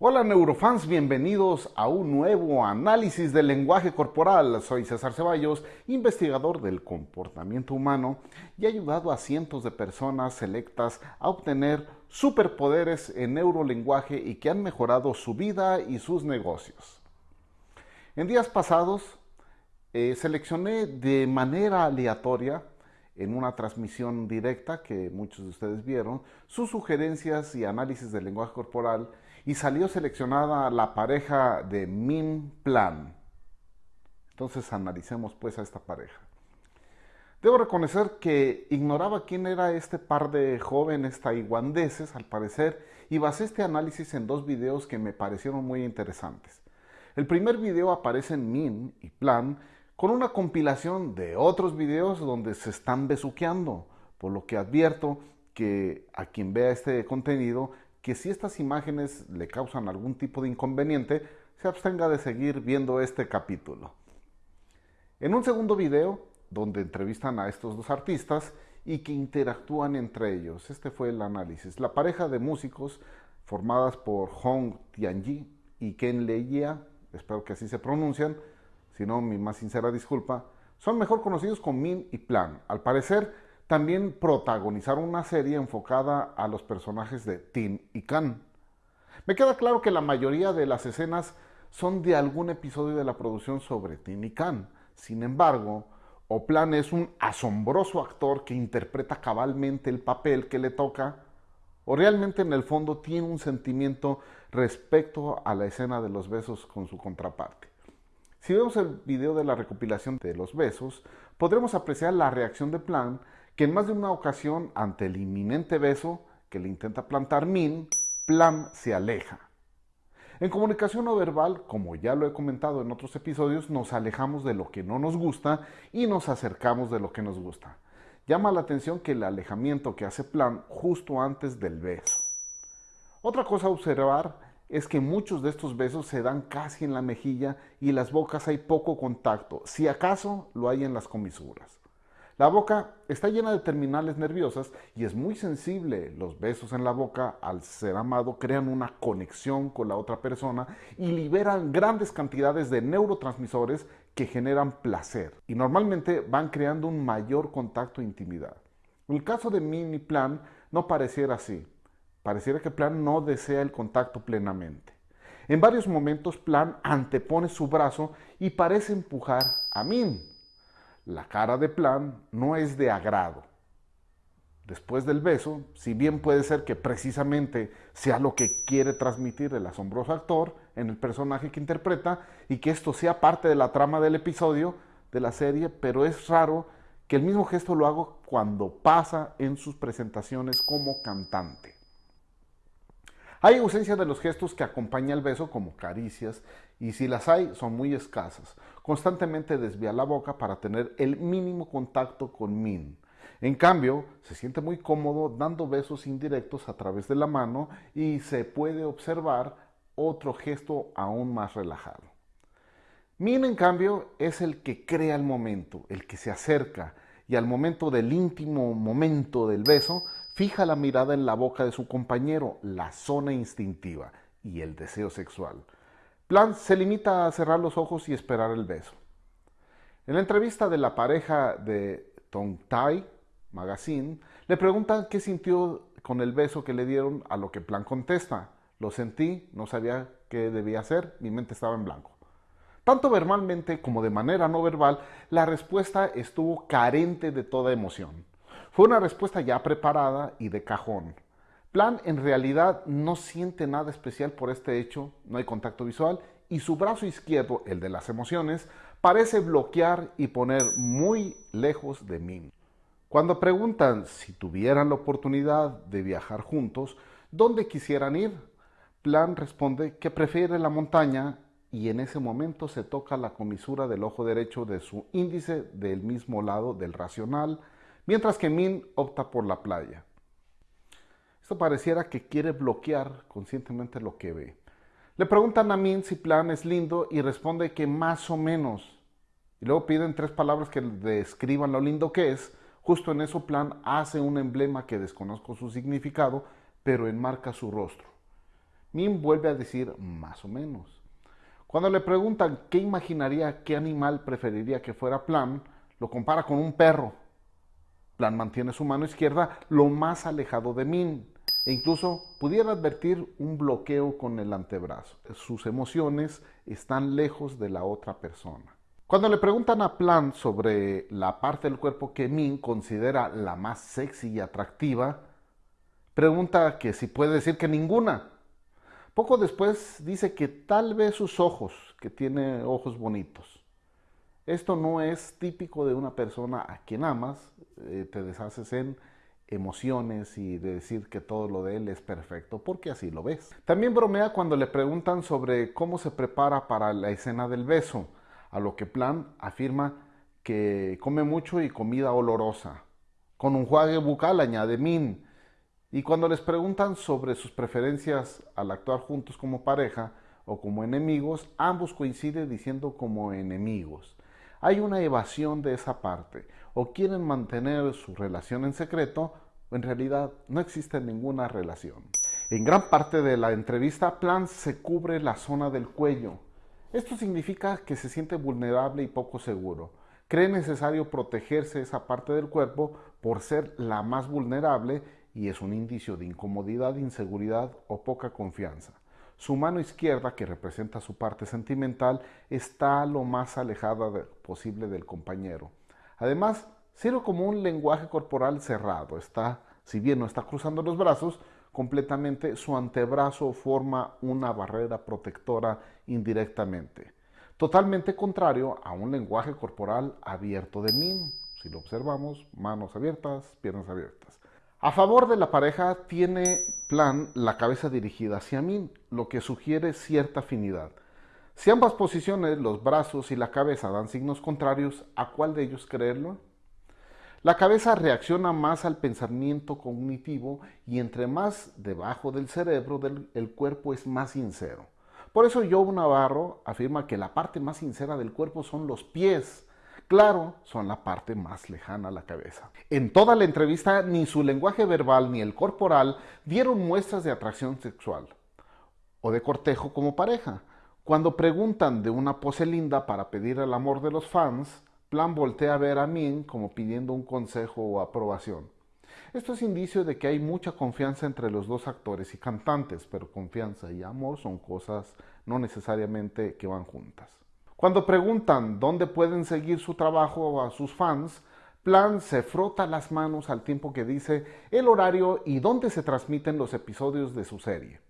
Hola neurofans, bienvenidos a un nuevo análisis del lenguaje corporal. Soy César Ceballos, investigador del comportamiento humano y he ayudado a cientos de personas selectas a obtener superpoderes en neurolenguaje y que han mejorado su vida y sus negocios. En días pasados eh, seleccioné de manera aleatoria en una transmisión directa que muchos de ustedes vieron, sus sugerencias y análisis del lenguaje corporal y salió seleccionada la pareja de Min Plan. Entonces analicemos pues a esta pareja. Debo reconocer que ignoraba quién era este par de jóvenes taiwaneses al parecer y basé este análisis en dos videos que me parecieron muy interesantes. El primer video aparece en Min y Plan con una compilación de otros videos donde se están besuqueando, por lo que advierto que a quien vea este contenido, que si estas imágenes le causan algún tipo de inconveniente, se abstenga de seguir viendo este capítulo. En un segundo video, donde entrevistan a estos dos artistas y que interactúan entre ellos, este fue el análisis. La pareja de músicos formadas por Hong Tianji y Ken Leia, espero que así se pronuncian, si no mi más sincera disculpa, son mejor conocidos con Min y Plan. Al parecer, también protagonizaron una serie enfocada a los personajes de Tin y Kan. Me queda claro que la mayoría de las escenas son de algún episodio de la producción sobre Tin y Kan. Sin embargo, Oplan es un asombroso actor que interpreta cabalmente el papel que le toca o realmente en el fondo tiene un sentimiento respecto a la escena de los besos con su contraparte. Si vemos el video de la recopilación de los besos, podremos apreciar la reacción de Plan, que en más de una ocasión, ante el inminente beso que le intenta plantar Min, Plan se aleja. En comunicación no verbal, como ya lo he comentado en otros episodios, nos alejamos de lo que no nos gusta y nos acercamos de lo que nos gusta. Llama la atención que el alejamiento que hace Plan justo antes del beso. Otra cosa a observar es que muchos de estos besos se dan casi en la mejilla y las bocas hay poco contacto, si acaso lo hay en las comisuras. La boca está llena de terminales nerviosas y es muy sensible. Los besos en la boca al ser amado crean una conexión con la otra persona y liberan grandes cantidades de neurotransmisores que generan placer y normalmente van creando un mayor contacto e intimidad. El caso de Mini Plan no pareciera así. Pareciera que Plan no desea el contacto plenamente. En varios momentos Plan antepone su brazo y parece empujar a Min. La cara de Plan no es de agrado. Después del beso, si bien puede ser que precisamente sea lo que quiere transmitir el asombroso actor en el personaje que interpreta y que esto sea parte de la trama del episodio de la serie, pero es raro que el mismo gesto lo haga cuando pasa en sus presentaciones como cantante. Hay ausencia de los gestos que acompañan el beso como caricias y si las hay son muy escasas. Constantemente desvía la boca para tener el mínimo contacto con Min. En cambio, se siente muy cómodo dando besos indirectos a través de la mano y se puede observar otro gesto aún más relajado. Min, en cambio, es el que crea el momento, el que se acerca y al momento del íntimo momento del beso Fija la mirada en la boca de su compañero, la zona instintiva y el deseo sexual. Plan se limita a cerrar los ojos y esperar el beso. En la entrevista de la pareja de Tong Tai Magazine, le preguntan qué sintió con el beso que le dieron, a lo que Plan contesta, lo sentí, no sabía qué debía hacer, mi mente estaba en blanco. Tanto verbalmente como de manera no verbal, la respuesta estuvo carente de toda emoción. Fue una respuesta ya preparada y de cajón. Plan en realidad no siente nada especial por este hecho, no hay contacto visual y su brazo izquierdo, el de las emociones, parece bloquear y poner muy lejos de mí. Cuando preguntan si tuvieran la oportunidad de viajar juntos, ¿dónde quisieran ir? Plan responde que prefiere la montaña y en ese momento se toca la comisura del ojo derecho de su índice del mismo lado del racional, mientras que Min opta por la playa. Esto pareciera que quiere bloquear conscientemente lo que ve. Le preguntan a Min si Plan es lindo y responde que más o menos. Y luego piden tres palabras que describan lo lindo que es. Justo en eso Plan hace un emblema que desconozco su significado, pero enmarca su rostro. Min vuelve a decir más o menos. Cuando le preguntan qué imaginaría, qué animal preferiría que fuera Plan, lo compara con un perro. Plan mantiene su mano izquierda lo más alejado de Min e incluso pudiera advertir un bloqueo con el antebrazo. Sus emociones están lejos de la otra persona. Cuando le preguntan a Plan sobre la parte del cuerpo que Min considera la más sexy y atractiva, pregunta que si puede decir que ninguna. Poco después dice que tal vez sus ojos, que tiene ojos bonitos. Esto no es típico de una persona a quien amas, eh, te deshaces en emociones y de decir que todo lo de él es perfecto, porque así lo ves. También bromea cuando le preguntan sobre cómo se prepara para la escena del beso, a lo que Plan afirma que come mucho y comida olorosa. Con un juague bucal añade Min. Y cuando les preguntan sobre sus preferencias al actuar juntos como pareja o como enemigos, ambos coinciden diciendo como enemigos. Hay una evasión de esa parte. O quieren mantener su relación en secreto en realidad no existe ninguna relación. En gran parte de la entrevista, Plan se cubre la zona del cuello. Esto significa que se siente vulnerable y poco seguro. Cree necesario protegerse esa parte del cuerpo por ser la más vulnerable y es un indicio de incomodidad, inseguridad o poca confianza. Su mano izquierda, que representa su parte sentimental, está lo más alejada posible del compañero. Además, sirve como un lenguaje corporal cerrado. Está, si bien no está cruzando los brazos, completamente su antebrazo forma una barrera protectora indirectamente. Totalmente contrario a un lenguaje corporal abierto de Min. Si lo observamos, manos abiertas, piernas abiertas. A favor de la pareja tiene plan la cabeza dirigida hacia Min, lo que sugiere cierta afinidad. Si ambas posiciones, los brazos y la cabeza dan signos contrarios, ¿a cuál de ellos creerlo? La cabeza reacciona más al pensamiento cognitivo y entre más debajo del cerebro del, el cuerpo es más sincero. Por eso Joe Navarro afirma que la parte más sincera del cuerpo son los pies. Claro, son la parte más lejana a la cabeza. En toda la entrevista, ni su lenguaje verbal ni el corporal dieron muestras de atracción sexual o de cortejo como pareja. Cuando preguntan de una pose linda para pedir el amor de los fans, Plan voltea a ver a Min como pidiendo un consejo o aprobación. Esto es indicio de que hay mucha confianza entre los dos actores y cantantes, pero confianza y amor son cosas no necesariamente que van juntas. Cuando preguntan dónde pueden seguir su trabajo a sus fans, Plan se frota las manos al tiempo que dice el horario y dónde se transmiten los episodios de su serie.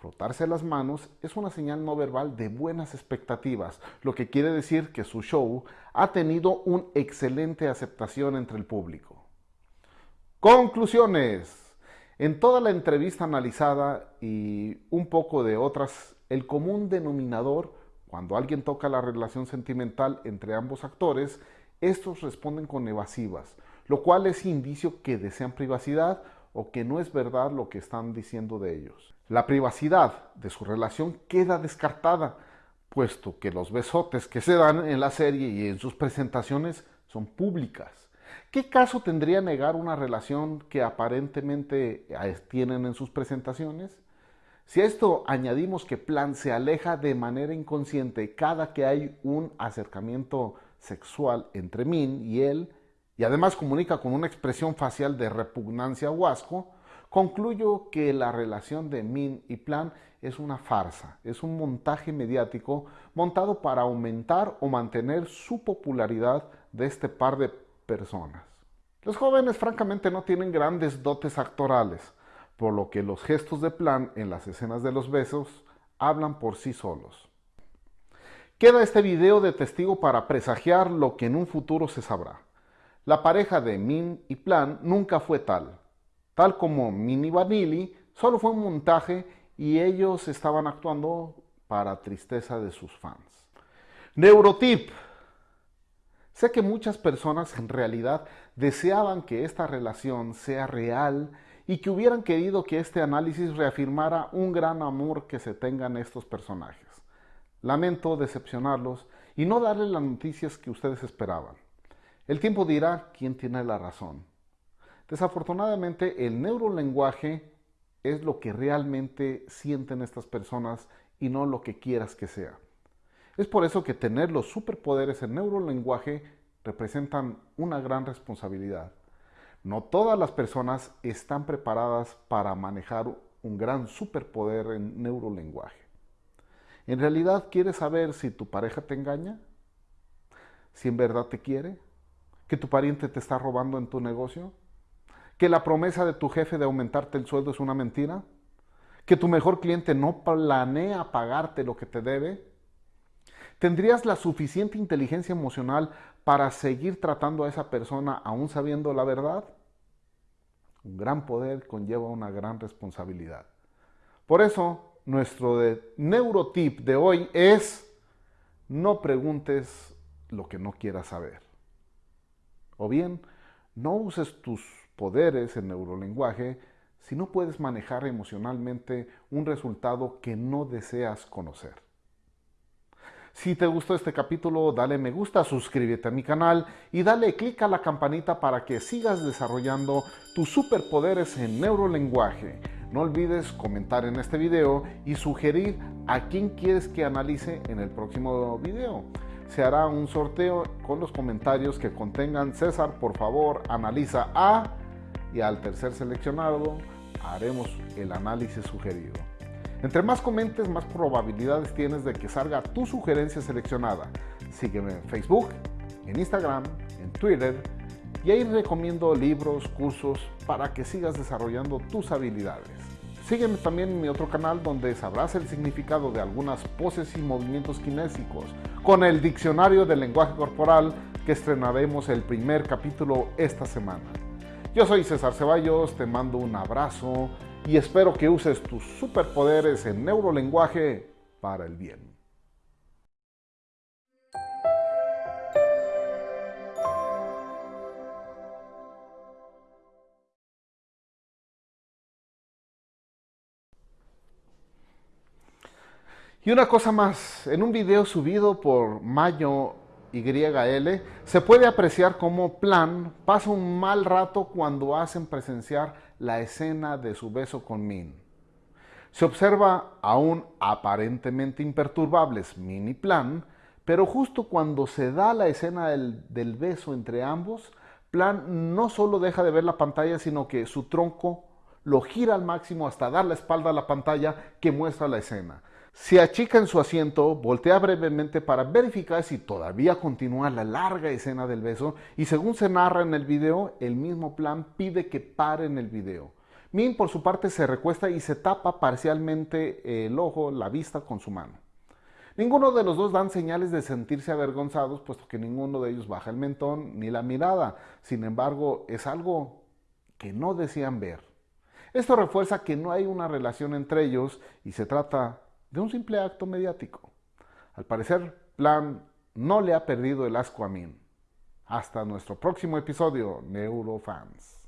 Frotarse las manos es una señal no verbal de buenas expectativas, lo que quiere decir que su show ha tenido una excelente aceptación entre el público. Conclusiones. En toda la entrevista analizada y un poco de otras, el común denominador, cuando alguien toca la relación sentimental entre ambos actores, estos responden con evasivas, lo cual es indicio que desean privacidad o que no es verdad lo que están diciendo de ellos. La privacidad de su relación queda descartada, puesto que los besotes que se dan en la serie y en sus presentaciones son públicas. ¿Qué caso tendría negar una relación que aparentemente tienen en sus presentaciones? Si a esto añadimos que Plan se aleja de manera inconsciente cada que hay un acercamiento sexual entre Min y él, y además comunica con una expresión facial de repugnancia o asco, concluyo que la relación de Min y Plan es una farsa, es un montaje mediático montado para aumentar o mantener su popularidad de este par de personas. Los jóvenes francamente no tienen grandes dotes actorales, por lo que los gestos de Plan en las escenas de los besos hablan por sí solos. Queda este video de testigo para presagiar lo que en un futuro se sabrá. La pareja de Min y Plan nunca fue tal. Tal como Min y Vanilli, solo fue un montaje y ellos estaban actuando para tristeza de sus fans. Neurotip. Sé que muchas personas en realidad deseaban que esta relación sea real y que hubieran querido que este análisis reafirmara un gran amor que se tengan estos personajes. Lamento decepcionarlos y no darles las noticias que ustedes esperaban. El tiempo dirá quién tiene la razón. Desafortunadamente, el neurolenguaje es lo que realmente sienten estas personas y no lo que quieras que sea. Es por eso que tener los superpoderes en neurolenguaje representan una gran responsabilidad. No todas las personas están preparadas para manejar un gran superpoder en neurolenguaje. ¿En realidad quieres saber si tu pareja te engaña? ¿Si en verdad te quiere? ¿Que tu pariente te está robando en tu negocio? ¿Que la promesa de tu jefe de aumentarte el sueldo es una mentira? ¿Que tu mejor cliente no planea pagarte lo que te debe? ¿Tendrías la suficiente inteligencia emocional para seguir tratando a esa persona aún sabiendo la verdad? Un gran poder conlleva una gran responsabilidad. Por eso, nuestro neurotip de hoy es no preguntes lo que no quieras saber. O bien, no uses tus poderes en neurolenguaje si no puedes manejar emocionalmente un resultado que no deseas conocer. Si te gustó este capítulo, dale me gusta, suscríbete a mi canal y dale clic a la campanita para que sigas desarrollando tus superpoderes en neurolenguaje. No olvides comentar en este video y sugerir a quién quieres que analice en el próximo video. Se hará un sorteo con los comentarios que contengan César, por favor, analiza a y al tercer seleccionado haremos el análisis sugerido. Entre más comentes, más probabilidades tienes de que salga tu sugerencia seleccionada. Sígueme en Facebook, en Instagram, en Twitter y ahí recomiendo libros, cursos para que sigas desarrollando tus habilidades. Sígueme también en mi otro canal donde sabrás el significado de algunas poses y movimientos kinésicos con el diccionario del lenguaje corporal que estrenaremos el primer capítulo esta semana. Yo soy César Ceballos, te mando un abrazo y espero que uses tus superpoderes en neurolenguaje para el bien. Y una cosa más, en un video subido por Mayo YL, se puede apreciar cómo Plan pasa un mal rato cuando hacen presenciar la escena de su beso con Min. Se observa aún aparentemente imperturbables Min y Plan, pero justo cuando se da la escena del, del beso entre ambos, Plan no solo deja de ver la pantalla, sino que su tronco lo gira al máximo hasta dar la espalda a la pantalla que muestra la escena. Se achica en su asiento, voltea brevemente para verificar si todavía continúa la larga escena del beso y según se narra en el video, el mismo plan pide que paren el video. Min por su parte se recuesta y se tapa parcialmente el ojo, la vista con su mano. Ninguno de los dos dan señales de sentirse avergonzados, puesto que ninguno de ellos baja el mentón ni la mirada. Sin embargo, es algo que no desean ver. Esto refuerza que no hay una relación entre ellos y se trata de un simple acto mediático. Al parecer, Plan no le ha perdido el asco a Min. Hasta nuestro próximo episodio, Neurofans.